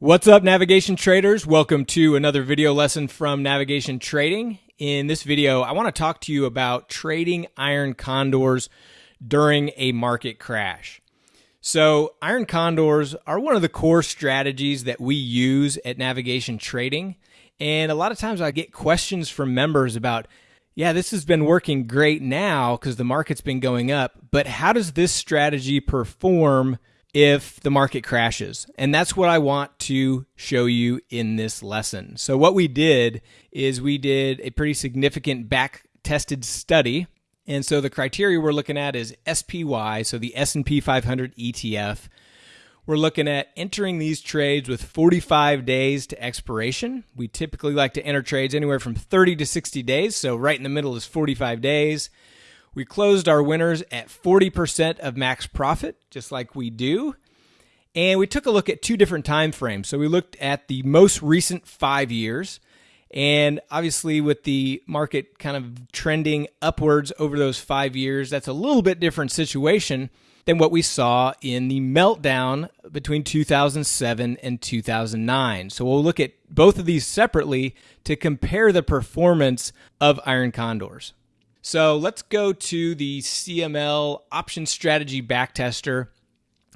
What's up, navigation traders? Welcome to another video lesson from Navigation Trading. In this video, I want to talk to you about trading iron condors during a market crash. So, iron condors are one of the core strategies that we use at Navigation Trading. And a lot of times I get questions from members about, yeah, this has been working great now because the market's been going up, but how does this strategy perform if the market crashes. And that's what I want to show you in this lesson. So what we did is we did a pretty significant back tested study. And so the criteria we're looking at is SPY, so the S&P 500 ETF. We're looking at entering these trades with 45 days to expiration. We typically like to enter trades anywhere from 30 to 60 days, so right in the middle is 45 days. We closed our winners at 40% of max profit, just like we do. And we took a look at two different time frames. So we looked at the most recent five years. And obviously, with the market kind of trending upwards over those five years, that's a little bit different situation than what we saw in the meltdown between 2007 and 2009. So we'll look at both of these separately to compare the performance of iron condors. So let's go to the CML option strategy backtester.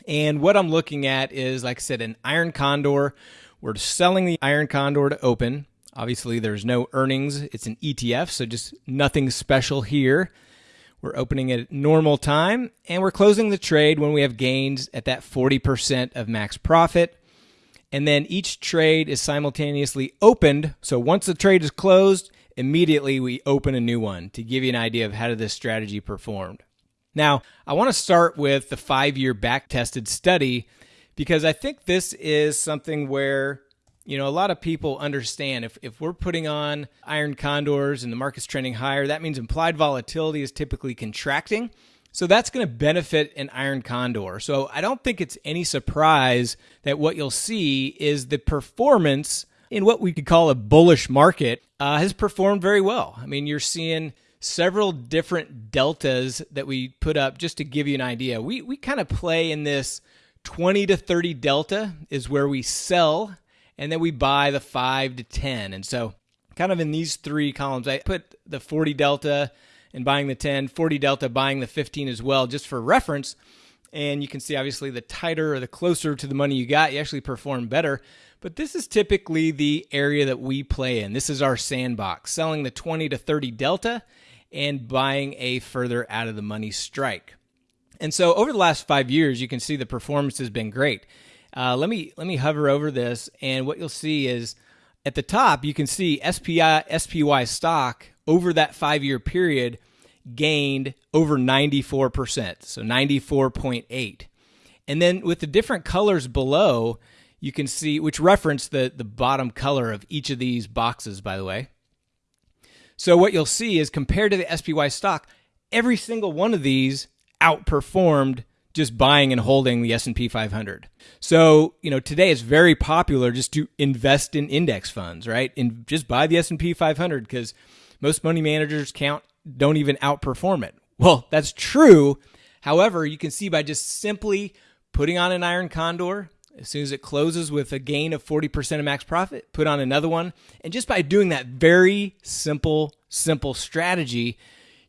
And what I'm looking at is, like I said, an iron condor. We're selling the iron condor to open. Obviously, there's no earnings. It's an ETF, so just nothing special here. We're opening it at normal time and we're closing the trade when we have gains at that 40% of max profit. And then each trade is simultaneously opened. So once the trade is closed, immediately we open a new one to give you an idea of how this strategy performed. Now, I want to start with the five year back tested study because I think this is something where you know a lot of people understand. If, if we're putting on iron condors and the market's trending higher that means implied volatility is typically contracting. So that's going to benefit an iron condor. So i don't think it's any surprise that what you'll see is the performance in what we could call a bullish market uh, has performed very well. I mean, you're seeing several different deltas that we put up just to give you an idea. We we kind of play in this 20 to 30 delta is where we sell and then we buy the 5 to 10. And so kind of in these three columns I put the 40 delta and buying the 10, 40 delta buying the 15 as well just for reference. And you can see obviously the tighter or the closer to the money you got, you actually perform better. But this is typically the area that we play in. This is our sandbox, selling the 20 to 30 delta and buying a further out of the money strike. And so over the last five years, you can see the performance has been great. Uh, let me let me hover over this, and what you'll see is at the top you can see SPI SPY stock over that five year period gained over 94%, so 94.8. And then with the different colors below, you can see, which reference the, the bottom color of each of these boxes, by the way. So what you'll see is compared to the SPY stock, every single one of these outperformed just buying and holding the S&P 500. So, you know, today it's very popular just to invest in index funds, right? And just buy the S&P 500 because most money managers count don't even outperform it. Well, that's true. However, you can see by just simply putting on an iron condor, as soon as it closes with a gain of 40% of max profit, put on another one. And just by doing that very simple, simple strategy,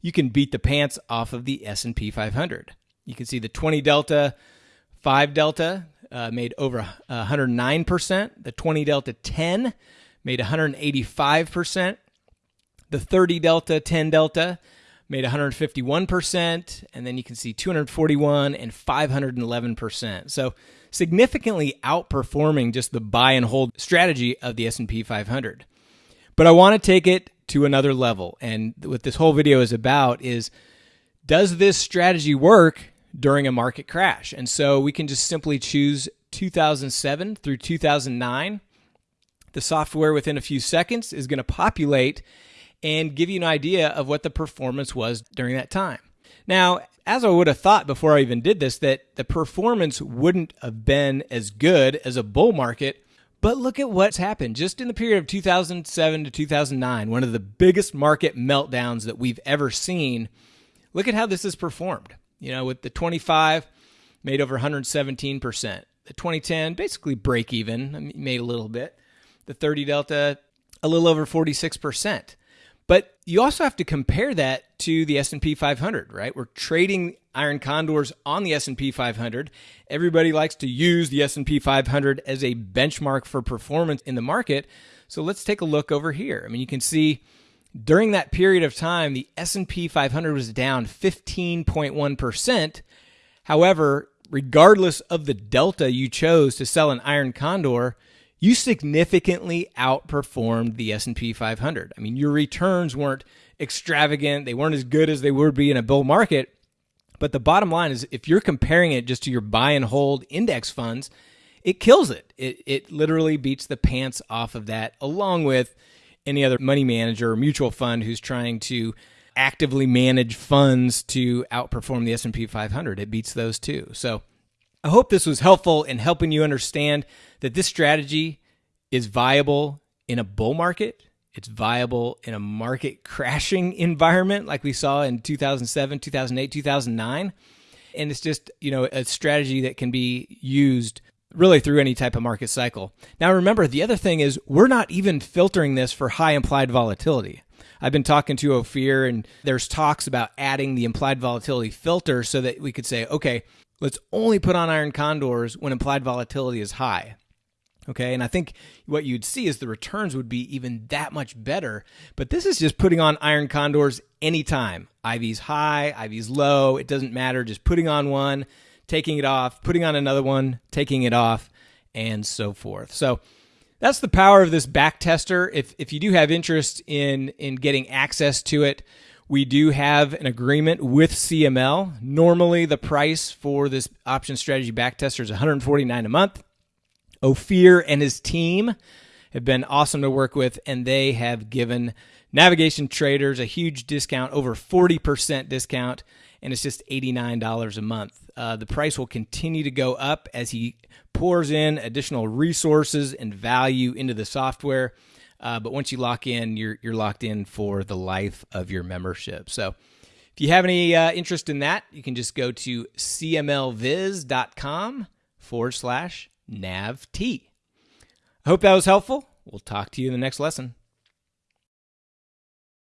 you can beat the pants off of the S&P 500. You can see the 20 delta, 5 delta uh, made over 109%. The 20 delta 10 made 185%. The 30 delta, 10 delta made 151%. And then you can see 241 and 511%. So significantly outperforming just the buy and hold strategy of the S&P 500. But I want to take it to another level. And what this whole video is about is does this strategy work during a market crash? And so we can just simply choose 2007 through 2009. The software within a few seconds is going to populate and give you an idea of what the performance was during that time. Now, as I would have thought before I even did this, that the performance wouldn't have been as good as a bull market. But look at what's happened just in the period of 2007 to 2009, one of the biggest market meltdowns that we've ever seen. Look at how this has performed. You know, with the 25 made over 117%, The 2010 basically break even, i made a little bit. The 30 Delta a little over 46%. But you also have to compare that to the S&P 500, right? We're trading iron condors on the S&P 500. Everybody likes to use the S&P 500 as a benchmark for performance in the market. So let's take a look over here. I mean, you can see during that period of time, the S&P 500 was down 15.1%. However, regardless of the delta you chose to sell an iron condor, you significantly outperformed the S&P 500. I mean, your returns weren't extravagant, they weren't as good as they would be in a bull market, but the bottom line is if you're comparing it just to your buy and hold index funds, it kills it. It it literally beats the pants off of that along with any other money manager or mutual fund who's trying to actively manage funds to outperform the S&P 500. It beats those too. So I hope this was helpful in helping you understand that this strategy is viable in a bull market. It's viable in a market crashing environment like we saw in 2007, 2008, 2009. And it's just, you know, a strategy that can be used really through any type of market cycle. Now, remember, the other thing is we're not even filtering this for high implied volatility. I've been talking to Ophir, and there's talks about adding the implied volatility filter so that we could say, okay, let's only put on iron condors when implied volatility is high. Okay, and I think what you'd see is the returns would be even that much better. But this is just putting on iron condors anytime. IV's high, IV's low, it doesn't matter. Just putting on one, taking it off, putting on another one, taking it off, and so forth. So that's the power of this back tester. If if you do have interest in in getting access to it, we do have an agreement with CML. Normally, the price for this option strategy backtester is 149 a month. Ophir and his team have been awesome to work with, and they have given navigation traders a huge discount, over 40% discount, and it's just $89 a month. Uh, the price will continue to go up as he pours in additional resources and value into the software. Uh, but once you lock in, you're you're locked in for the life of your membership. So if you have any uh, interest in that, you can just go to cmlviz.com forward slash navt. I hope that was helpful. We'll talk to you in the next lesson.